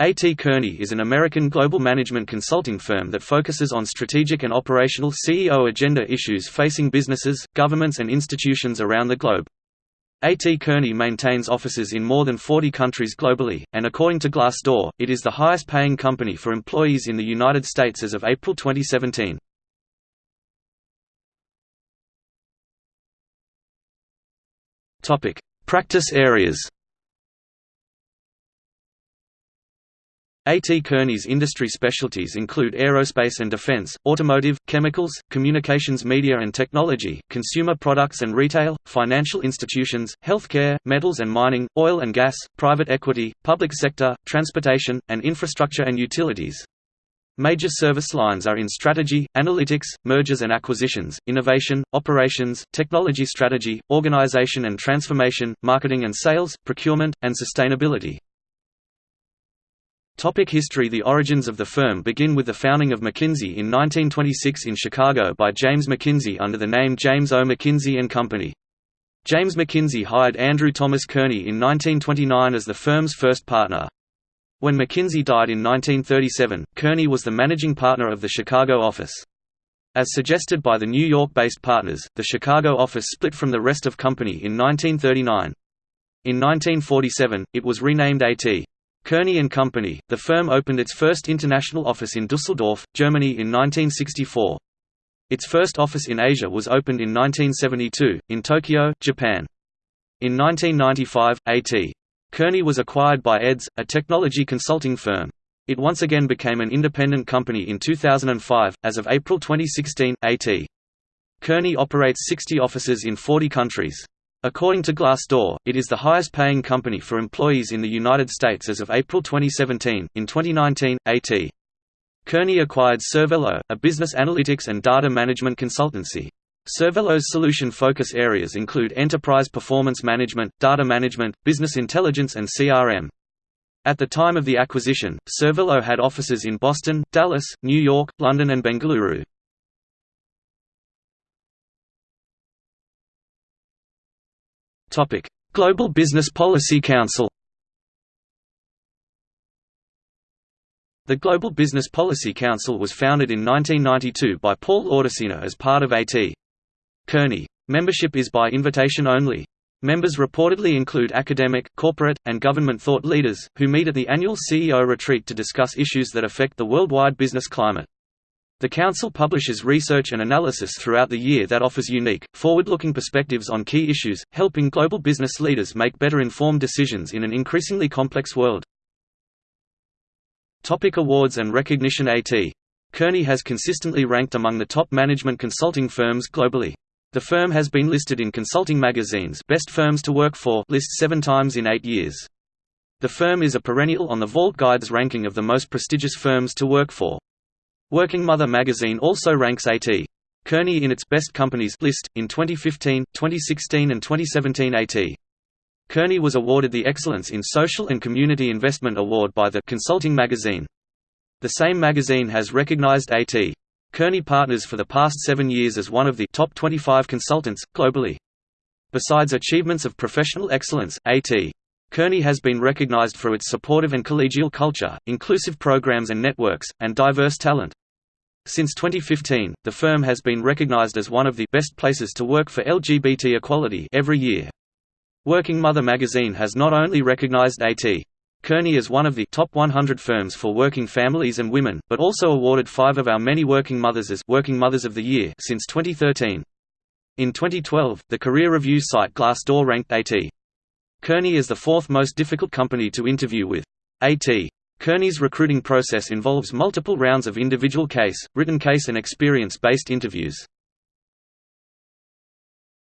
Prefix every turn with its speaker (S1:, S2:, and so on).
S1: A.T. Kearney is an American global management consulting firm that focuses on strategic and operational CEO agenda issues facing businesses, governments and institutions around the globe. A.T. Kearney maintains offices in more than 40 countries globally, and according to Glassdoor, it is the highest paying company for employees in the United States as of April 2017. Practice areas A.T. Kearney's industry specialties include aerospace and defense, automotive, chemicals, communications media and technology, consumer products and retail, financial institutions, healthcare, metals and mining, oil and gas, private equity, public sector, transportation, and infrastructure and utilities. Major service lines are in strategy, analytics, mergers and acquisitions, innovation, operations, technology strategy, organization and transformation, marketing and sales, procurement, and sustainability. Topic history The origins of the firm begin with the founding of McKinsey in 1926 in Chicago by James McKinsey under the name James O. McKinsey & Company. James McKinsey hired Andrew Thomas Kearney in 1929 as the firm's first partner. When McKinsey died in 1937, Kearney was the managing partner of the Chicago office. As suggested by the New York-based partners, the Chicago office split from the rest of company in 1939. In 1947, it was renamed A.T. Kearney and Company, the firm opened its first international office in Dusseldorf, Germany in 1964. Its first office in Asia was opened in 1972, in Tokyo, Japan. In 1995, A.T. Kearney was acquired by EDS, a technology consulting firm. It once again became an independent company in 2005. As of April 2016, A.T. Kearney operates 60 offices in 40 countries. According to Glassdoor, it is the highest paying company for employees in the United States as of April 2017. In 2019, A.T. Kearney acquired Cervello, a business analytics and data management consultancy. Cervello's solution focus areas include enterprise performance management, data management, business intelligence and CRM. At the time of the acquisition, Cervelo had offices in Boston, Dallas, New York, London and Bengaluru. Global Business Policy Council The Global Business Policy Council was founded in 1992 by Paul Laudicina as part of A.T. Kearney. Membership is by invitation only. Members reportedly include academic, corporate, and government thought leaders, who meet at the annual CEO retreat to discuss issues that affect the worldwide business climate. The Council publishes research and analysis throughout the year that offers unique, forward-looking perspectives on key issues, helping global business leaders make better informed decisions in an increasingly complex world. Topic awards and recognition A.T. Kearney has consistently ranked among the top management consulting firms globally. The firm has been listed in Consulting Magazine's Best Firms to Work For list seven times in eight years. The firm is a perennial on the Vault Guide's ranking of the most prestigious firms to work for. Working Mother magazine also ranks A.T. Kearney in its Best Companies list. In 2015, 2016 and 2017 A.T. Kearney was awarded the Excellence in Social and Community Investment Award by the Consulting magazine. The same magazine has recognized A.T. Kearney Partners for the past seven years as one of the top 25 consultants, globally. Besides achievements of professional excellence, A.T. Kearney has been recognized for its supportive and collegial culture, inclusive programs and networks, and diverse talent. Since 2015, the firm has been recognized as one of the best places to work for LGBT equality every year. Working Mother magazine has not only recognized A.T. Kearney as one of the top 100 firms for working families and women, but also awarded five of our many working mothers as Working Mothers of the Year since 2013. In 2012, the career review site Glassdoor ranked A.T. Kearney is the fourth most difficult company to interview with. A.T. Kearney's recruiting process involves multiple rounds of individual case, written case and experience-based interviews.